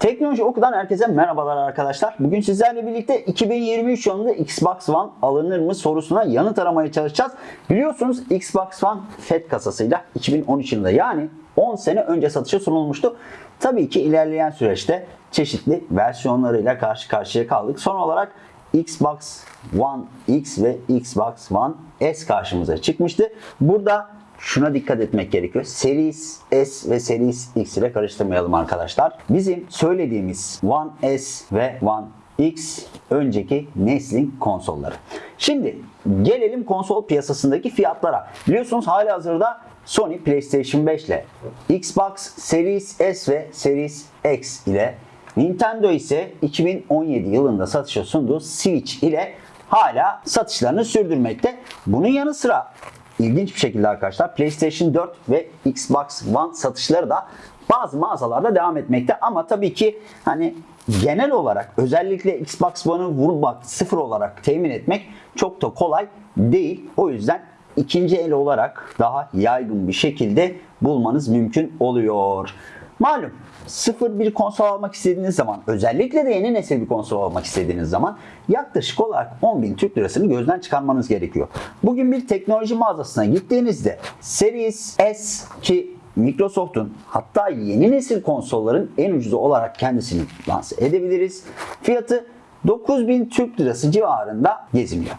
Teknoloji Oku'dan herkese merhabalar arkadaşlar. Bugün sizlerle birlikte 2023 yılında Xbox One alınır mı sorusuna yanıt aramaya çalışacağız. Biliyorsunuz Xbox One FAT kasasıyla 2013 yılında yani 10 sene önce satışa sunulmuştu. Tabii ki ilerleyen süreçte çeşitli versiyonlarıyla karşı karşıya kaldık. Son olarak Xbox One X ve Xbox One S karşımıza çıkmıştı. Burada şuna dikkat etmek gerekiyor. Series S ve Series X ile karıştırmayalım arkadaşlar. Bizim söylediğimiz One S ve One X önceki neslin konsolları. Şimdi gelelim konsol piyasasındaki fiyatlara. Biliyorsunuz hali hazırda Sony PlayStation 5 ile Xbox Series S ve Series X ile Nintendo ise 2017 yılında satışa sunduğu Switch ile hala satışlarını sürdürmekte. Bunun yanı sıra ilginç bir şekilde arkadaşlar PlayStation 4 ve Xbox One satışları da bazı mağazalarda devam etmekte ama tabii ki hani genel olarak özellikle Xbox One'ı vurmak sıfır olarak temin etmek çok da kolay değil. O yüzden ikinci el olarak daha yaygın bir şekilde bulmanız mümkün oluyor. Malum sıfır bir konsol almak istediğiniz zaman özellikle de yeni nesil bir konsol almak istediğiniz zaman yaklaşık olarak 10.000 Türk lirasını gözden çıkarmanız gerekiyor. Bugün bir teknoloji mağazasına gittiğinizde Series S ki Microsoft'un hatta yeni nesil konsolların en ucuzu olarak kendisini lanse edebiliriz. Fiyatı 9000 Türk lirası civarında geziniyor.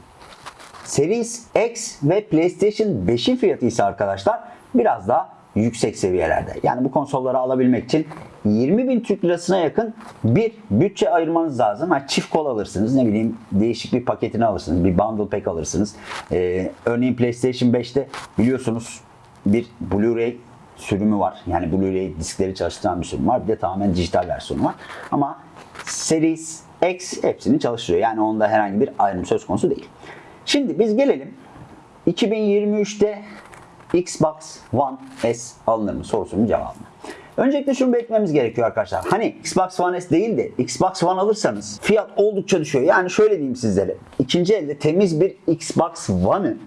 Series X ve PlayStation 5'in fiyatı ise arkadaşlar biraz daha yüksek seviyelerde. Yani bu konsolları alabilmek için 20 bin Türk lirasına yakın bir bütçe ayırmanız lazım. Ha, çift kol alırsınız, ne bileyim değişik bir paketini alırsınız, bir bundle pack alırsınız. Ee, örneğin PlayStation 5'te biliyorsunuz bir Blu-ray sürümü var. Yani Blu-ray diskleri çalıştıran bir sürüm var. Bir de tamamen dijital versiyonu var. Ama Series X hepsini çalıştırıyor. Yani onda herhangi bir ayrım söz konusu değil. Şimdi biz gelelim 2023'te Xbox One S alınır mı sorusunun cevabına. Öncelikle şunu belirtmemiz gerekiyor arkadaşlar. Hani Xbox One S değil de Xbox One alırsanız fiyat oldukça düşüyor. Yani şöyle diyeyim sizlere. İkinci elde temiz bir Xbox One'ı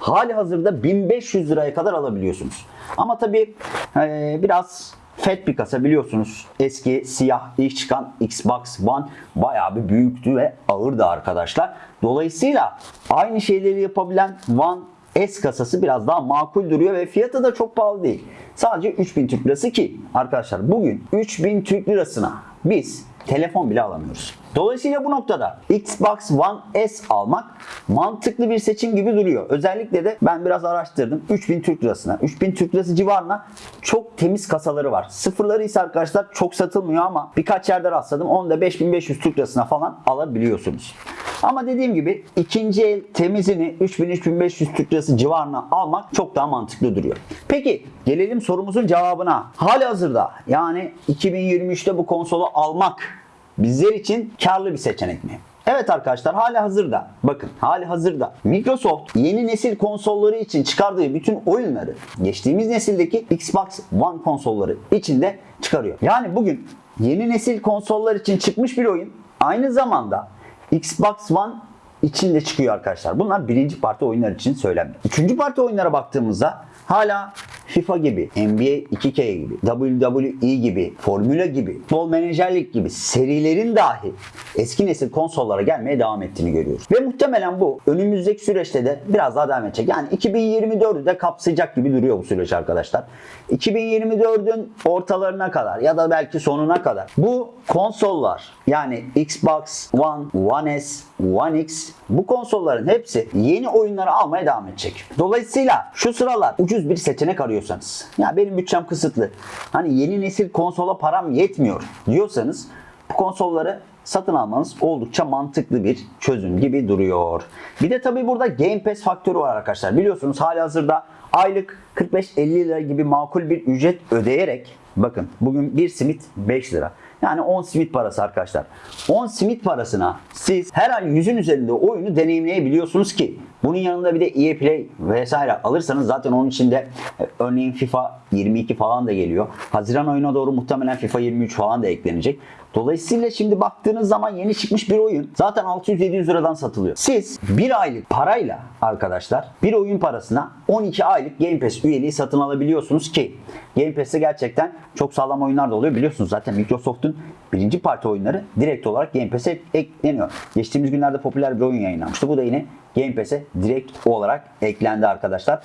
hali hazırda 1500 liraya kadar alabiliyorsunuz. Ama tabii e, biraz FAT bir kasa biliyorsunuz. Eski siyah ilk çıkan Xbox One bayağı bir büyüktü ve ağırdı arkadaşlar. Dolayısıyla aynı şeyleri yapabilen One S kasası biraz daha makul duruyor ve fiyatı da çok pahalı değil. Sadece 3000 Türk Lirası ki arkadaşlar bugün 3000 Türk Lirasına biz telefon bile alamıyoruz. Dolayısıyla bu noktada Xbox One S almak mantıklı bir seçim gibi duruyor. Özellikle de ben biraz araştırdım. 3000 Türk Lirasına, 3000 Türk Lirası civarına çok temiz kasaları var. Sıfırları ise arkadaşlar çok satılmıyor ama birkaç yerde rastladım. Onu da 5500 Türk Lirasına falan alabiliyorsunuz. Ama dediğim gibi ikinci el temizini 3000-3500 Türk Lirası civarına almak çok daha mantıklı duruyor. Peki gelelim sorumuzun cevabına. Hali hazırda yani 2023'te bu konsolu almak bizler için karlı bir seçenek mi? Evet arkadaşlar hali hazırda bakın hali hazırda Microsoft yeni nesil konsolları için çıkardığı bütün oyunları geçtiğimiz nesildeki Xbox One konsolları içinde çıkarıyor. Yani bugün yeni nesil konsollar için çıkmış bir oyun aynı zamanda Xbox One içinde çıkıyor arkadaşlar. Bunlar birinci parti oyunlar için söylenmiyor. Üçüncü parti oyunlara baktığımızda hala FIFA gibi, NBA 2K gibi, WWE gibi, Formula gibi, futbol menajerlik gibi serilerin dahi eski nesil konsollara gelmeye devam ettiğini görüyoruz. Ve muhtemelen bu önümüzdeki süreçte de biraz daha devam edecek. Yani 2024'ü de kapsayacak gibi duruyor bu süreç arkadaşlar. 2024'ün ortalarına kadar ya da belki sonuna kadar bu konsollar yani Xbox One, One S, One X bu konsolların hepsi yeni oyunları almaya devam edecek. Dolayısıyla şu sıralar ucuz bir seçenek arıyorsanız ya benim bütçem kısıtlı hani yeni nesil konsola param yetmiyor diyorsanız bu konsolları satın almanız oldukça mantıklı bir çözüm gibi duruyor. Bir de tabii burada Game Pass faktörü var arkadaşlar. Biliyorsunuz hali hazırda aylık 45-50 lira gibi makul bir ücret ödeyerek bakın bugün bir simit 5 lira. Yani 10 simit parası arkadaşlar. 10 simit parasına siz her ay yüzün üzerinde oyunu deneyimleyebiliyorsunuz ki Bunun yanında bir de EA Play vesaire alırsanız zaten onun içinde e, örneğin FIFA 22 falan da geliyor. Haziran ayına doğru muhtemelen FIFA 23 falan da eklenecek. Dolayısıyla şimdi baktığınız zaman yeni çıkmış bir oyun zaten 600-700 liradan satılıyor. Siz bir aylık parayla arkadaşlar bir oyun parasına 12 aylık Game Pass üyeliği satın alabiliyorsunuz ki Game Pass'te gerçekten çok sağlam oyunlar da oluyor. Biliyorsunuz zaten Microsoft'un birinci parti oyunları direkt olarak Game Pass'e ekleniyor. Geçtiğimiz günlerde popüler bir oyun yayınlanmıştı. Bu da yine Game Pass'e direkt olarak eklendi arkadaşlar.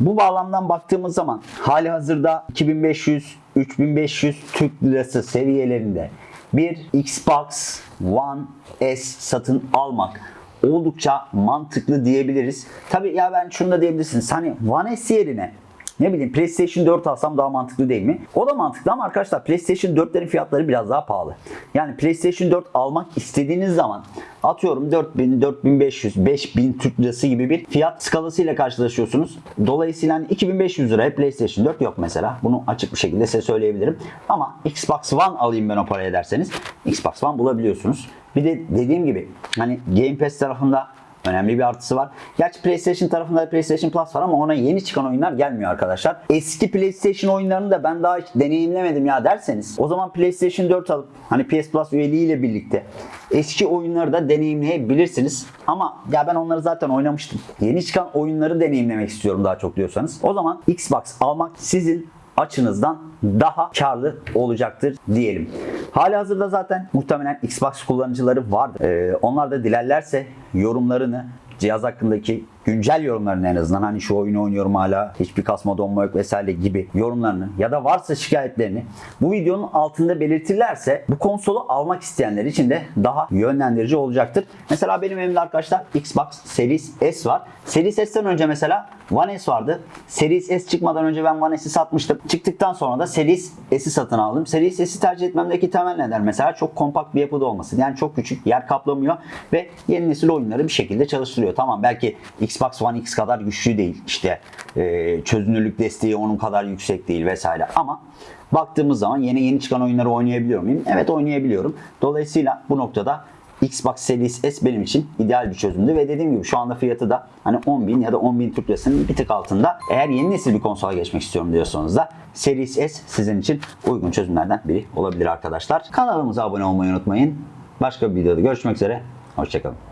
Bu bağlamdan baktığımız zaman hali hazırda 2500-3500 Türk Lirası seviyelerinde bir Xbox One S satın almak oldukça mantıklı diyebiliriz. Tabi ya ben şunu da diyebilirsiniz. Hani One S yerine ne bileyim PlayStation 4 alsam daha mantıklı değil mi? O da mantıklı ama arkadaşlar PlayStation 4'lerin fiyatları biraz daha pahalı. Yani PlayStation 4 almak istediğiniz zaman atıyorum 4000, 4500, 5000 Türk lirası gibi bir fiyat skalasıyla karşılaşıyorsunuz. Dolayısıyla hani 2500 liraya PlayStation 4 yok mesela. Bunu açık bir şekilde size söyleyebilirim. Ama Xbox One alayım ben o paraya derseniz Xbox One bulabiliyorsunuz. Bir de dediğim gibi hani Game Pass tarafında Önemli bir artısı var. Gerçi PlayStation tarafında da PlayStation Plus var ama ona yeni çıkan oyunlar gelmiyor arkadaşlar. Eski PlayStation oyunlarını da ben daha hiç deneyimlemedim ya derseniz o zaman PlayStation 4 alıp hani PS Plus üyeliğiyle birlikte eski oyunları da deneyimleyebilirsiniz. Ama ya ben onları zaten oynamıştım. Yeni çıkan oyunları deneyimlemek istiyorum daha çok diyorsanız. O zaman Xbox almak sizin açınızdan daha karlı olacaktır diyelim. Hali hazırda zaten muhtemelen Xbox kullanıcıları vardır. Ee, onlar da dilerlerse yorumlarını cihaz hakkındaki güncel yorumlarını en azından hani şu oyunu oynuyorum hala hiçbir kasma donma yok vesaire gibi yorumlarını ya da varsa şikayetlerini bu videonun altında belirtirlerse bu konsolu almak isteyenler için de daha yönlendirici olacaktır. Mesela benim elimde arkadaşlar Xbox Series S var. Series S'ten önce mesela One S vardı. Series S çıkmadan önce ben One S'i satmıştım. Çıktıktan sonra da Series S'i satın aldım. Series S'i tercih etmemdeki temel neden mesela çok kompakt bir yapıda olması. Yani çok küçük, yer kaplamıyor ve yeni nesil oyunları bir şekilde çalıştırıyor. Tamam belki Xbox One X kadar güçlü değil. İşte e, çözünürlük desteği onun kadar yüksek değil vesaire ama baktığımız zaman yeni yeni çıkan oyunları oynayabiliyor muyum? Evet oynayabiliyorum. Dolayısıyla bu noktada Xbox Series S benim için ideal bir çözümdü ve dediğim gibi şu anda fiyatı da hani 10.000 ya da 10.000 Türk Lirası'nın bir tık altında. Eğer yeni nesil bir konsola geçmek istiyorum diyorsanız da Series S sizin için uygun çözümlerden biri olabilir arkadaşlar. Kanalımıza abone olmayı unutmayın. Başka bir videoda görüşmek üzere. Hoşçakalın.